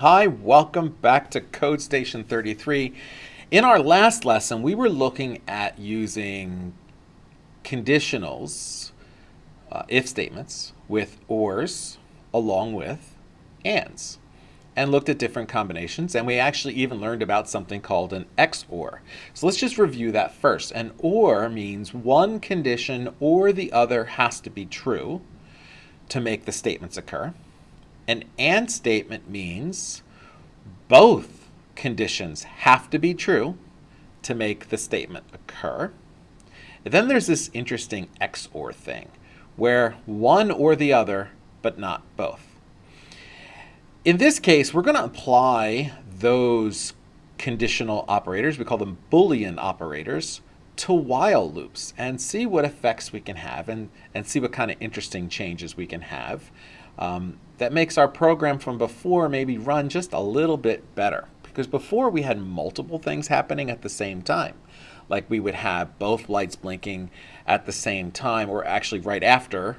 Hi, welcome back to Code Station 33. In our last lesson, we were looking at using conditionals, uh, if statements, with ors along with ands, and looked at different combinations, and we actually even learned about something called an XOR. So let's just review that first. An OR means one condition or the other has to be true to make the statements occur. An AND statement means both conditions have to be true to make the statement occur. And then there's this interesting XOR thing, where one or the other, but not both. In this case, we're going to apply those conditional operators, we call them Boolean operators, to while loops and see what effects we can have and, and see what kind of interesting changes we can have um, that makes our program from before maybe run just a little bit better. Because before we had multiple things happening at the same time. Like we would have both lights blinking at the same time, or actually right after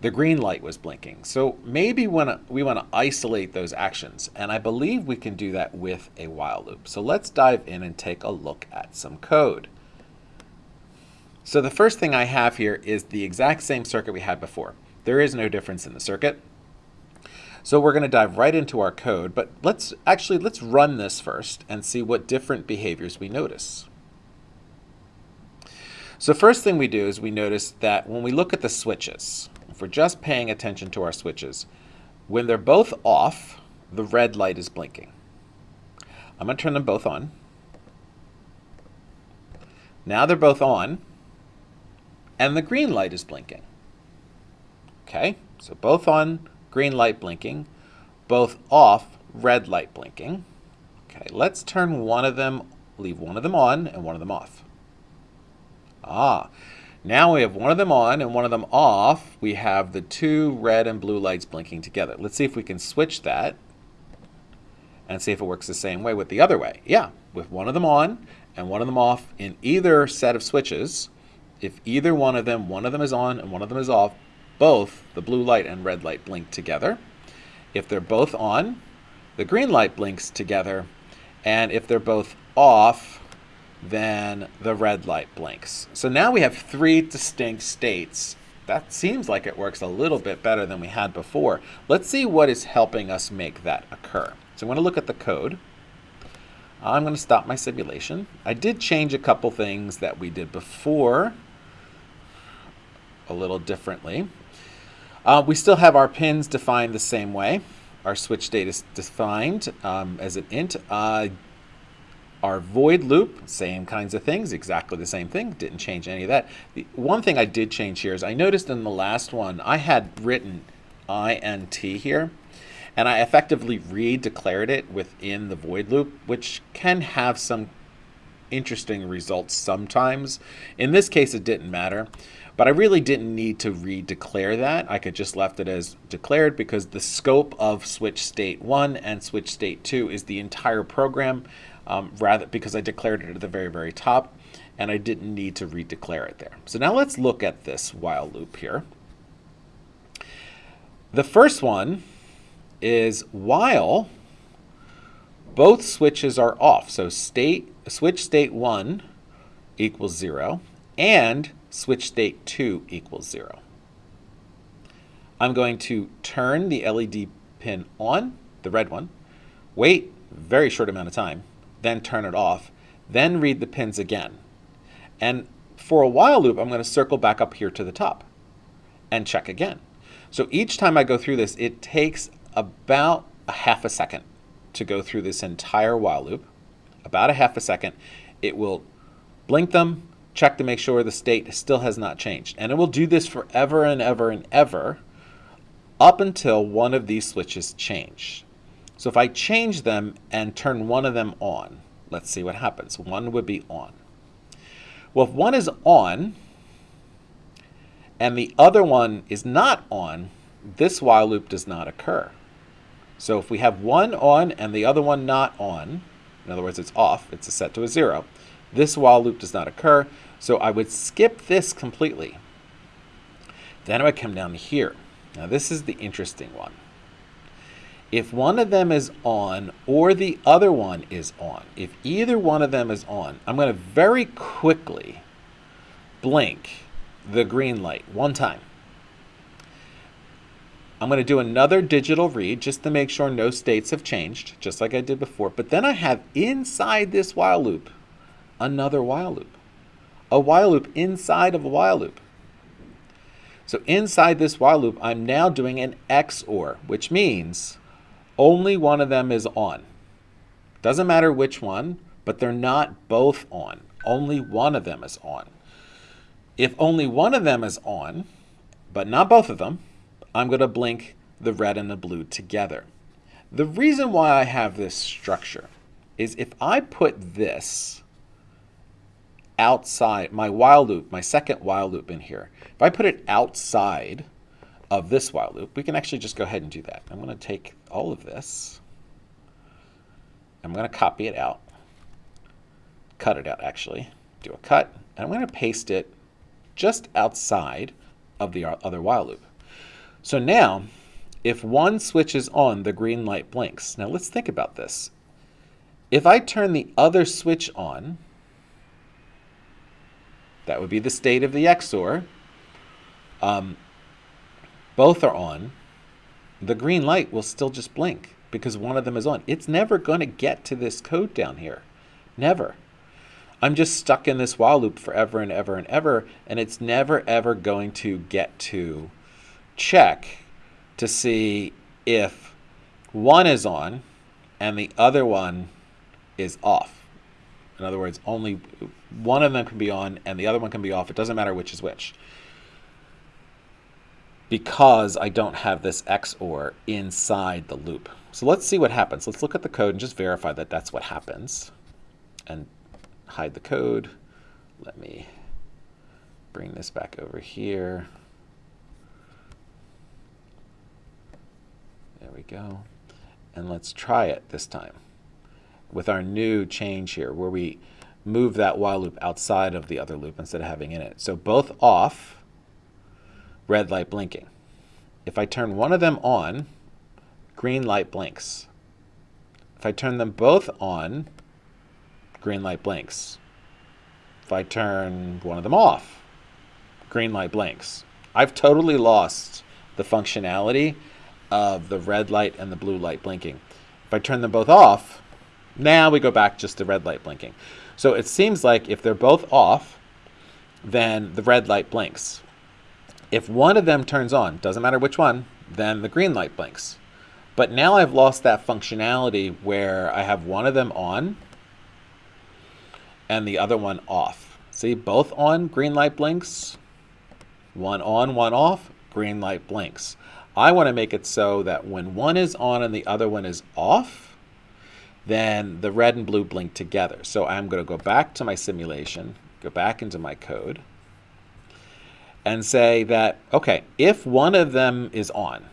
the green light was blinking. So maybe when we want to isolate those actions, and I believe we can do that with a while loop. So let's dive in and take a look at some code. So the first thing I have here is the exact same circuit we had before. There is no difference in the circuit. So we're going to dive right into our code, but let's actually let's run this first and see what different behaviors we notice. So first thing we do is we notice that when we look at the switches, if we're just paying attention to our switches, when they're both off, the red light is blinking. I'm going to turn them both on. Now they're both on, and the green light is blinking. Okay, so both on, green light blinking, both off, red light blinking. Okay, let's turn one of them, leave one of them on and one of them off. Ah, now we have one of them on and one of them off. We have the two red and blue lights blinking together. Let's see if we can switch that and see if it works the same way with the other way. Yeah, with one of them on and one of them off in either set of switches, if either one of them, one of them is on and one of them is off, both the blue light and red light blink together. If they're both on, the green light blinks together. And if they're both off, then the red light blinks. So now we have three distinct states. That seems like it works a little bit better than we had before. Let's see what is helping us make that occur. So I'm going to look at the code. I'm going to stop my simulation. I did change a couple things that we did before a little differently. Uh, we still have our pins defined the same way. Our switch state is defined um, as an int. Uh, our void loop, same kinds of things, exactly the same thing, didn't change any of that. The one thing I did change here is I noticed in the last one, I had written int here, and I effectively re-declared it within the void loop, which can have some interesting results sometimes. In this case, it didn't matter. But I really didn't need to redeclare that. I could just left it as declared because the scope of switch state 1 and switch state 2 is the entire program um, rather because I declared it at the very, very top and I didn't need to redeclare it there. So now let's look at this while loop here. The first one is while both switches are off. So state switch state 1 equals 0 and switch state 2 equals 0. I'm going to turn the LED pin on, the red one, wait very short amount of time, then turn it off, then read the pins again. And for a while loop, I'm going to circle back up here to the top and check again. So each time I go through this, it takes about a half a second to go through this entire while loop. About a half a second. It will blink them, check to make sure the state still has not changed. And it will do this forever and ever and ever up until one of these switches change. So if I change them and turn one of them on, let's see what happens. One would be on. Well, if one is on and the other one is not on, this while loop does not occur. So if we have one on and the other one not on, in other words, it's off, it's a set to a zero, this while loop does not occur. So I would skip this completely. Then I would come down here. Now this is the interesting one. if one of them is on or the other one is on, if either one of them is on, I'm going to very quickly blink the green light one time. I'm going to do another digital read just to make sure no states have changed, just like I did before. But then I have inside this while loop another while loop, a while loop inside of a while loop. So inside this while loop, I'm now doing an XOR, which means only one of them is on. Doesn't matter which one, but they're not both on. Only one of them is on. If only one of them is on, but not both of them, I'm going to blink the red and the blue together. The reason why I have this structure is if I put this outside, my while loop, my second while loop in here, if I put it outside of this while loop, we can actually just go ahead and do that. I'm going to take all of this. I'm going to copy it out, cut it out actually, do a cut, and I'm going to paste it just outside of the other while loop. So now, if one switch is on, the green light blinks. Now let's think about this. If I turn the other switch on, that would be the state of the XOR. Um, both are on. The green light will still just blink because one of them is on. It's never going to get to this code down here. Never. I'm just stuck in this while loop forever and ever and ever, and it's never ever going to get to check to see if one is on and the other one is off. In other words, only one of them can be on and the other one can be off. It doesn't matter which is which. Because I don't have this XOR inside the loop. So let's see what happens. Let's look at the code and just verify that that's what happens. And hide the code. Let me bring this back over here. There we go. And let's try it this time with our new change here where we move that while loop outside of the other loop instead of having in it. So both off, red light blinking. If I turn one of them on, green light blinks. If I turn them both on, green light blinks. If I turn one of them off, green light blinks. I've totally lost the functionality of the red light and the blue light blinking. If I turn them both off, now we go back just to red light blinking. So it seems like if they're both off, then the red light blinks. If one of them turns on, doesn't matter which one, then the green light blinks. But now I've lost that functionality where I have one of them on and the other one off. See, both on, green light blinks. One on, one off, green light blinks. I want to make it so that when one is on and the other one is off, then the red and blue blink together. So I'm going to go back to my simulation, go back into my code, and say that, okay, if one of them is on,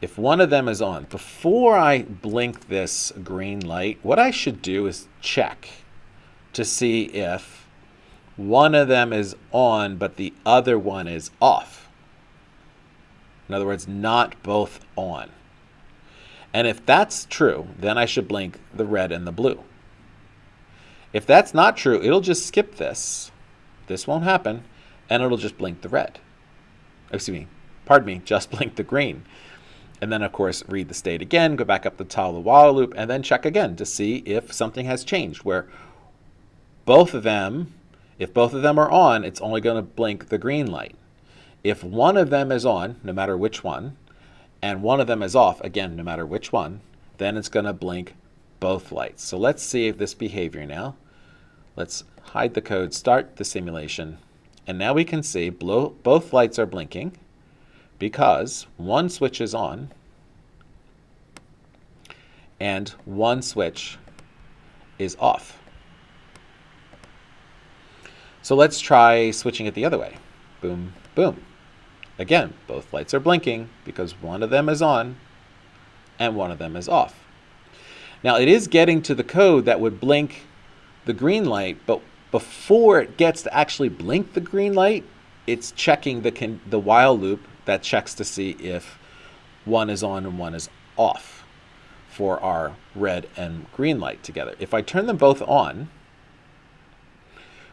if one of them is on, before I blink this green light, what I should do is check to see if one of them is on, but the other one is off. In other words, not both on. And if that's true, then I should blink the red and the blue. If that's not true, it'll just skip this. This won't happen, and it'll just blink the red. Excuse me, pardon me, just blink the green. And then, of course, read the state again, go back up the Tala while loop, and then check again to see if something has changed, where both of them, if both of them are on, it's only going to blink the green light. If one of them is on, no matter which one, and one of them is off, again, no matter which one, then it's going to blink both lights. So let's see if this behavior now. Let's hide the code, start the simulation, and now we can see both lights are blinking because one switch is on and one switch is off. So let's try switching it the other way. Boom, boom. Again, both lights are blinking because one of them is on and one of them is off. Now it is getting to the code that would blink the green light, but before it gets to actually blink the green light, it's checking the, the while loop that checks to see if one is on and one is off for our red and green light together. If I turn them both on,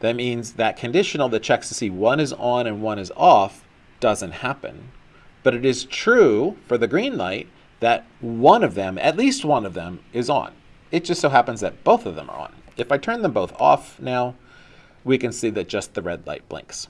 that means that conditional that checks to see one is on and one is off doesn't happen. But it is true for the green light that one of them, at least one of them, is on. It just so happens that both of them are on. If I turn them both off now, we can see that just the red light blinks.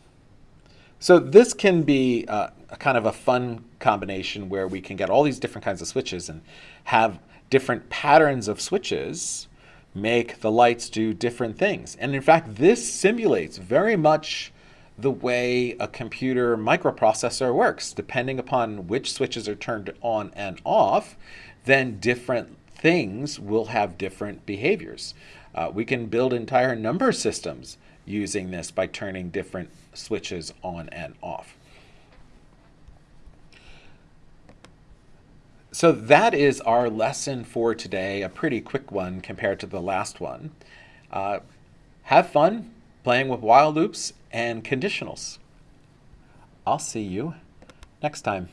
So this can be uh, a kind of a fun combination where we can get all these different kinds of switches and have different patterns of switches make the lights do different things. And in fact, this simulates very much the way a computer microprocessor works. Depending upon which switches are turned on and off, then different things will have different behaviors. Uh, we can build entire number systems using this by turning different switches on and off. So that is our lesson for today, a pretty quick one compared to the last one. Uh, have fun playing with while loops and conditionals. I'll see you next time.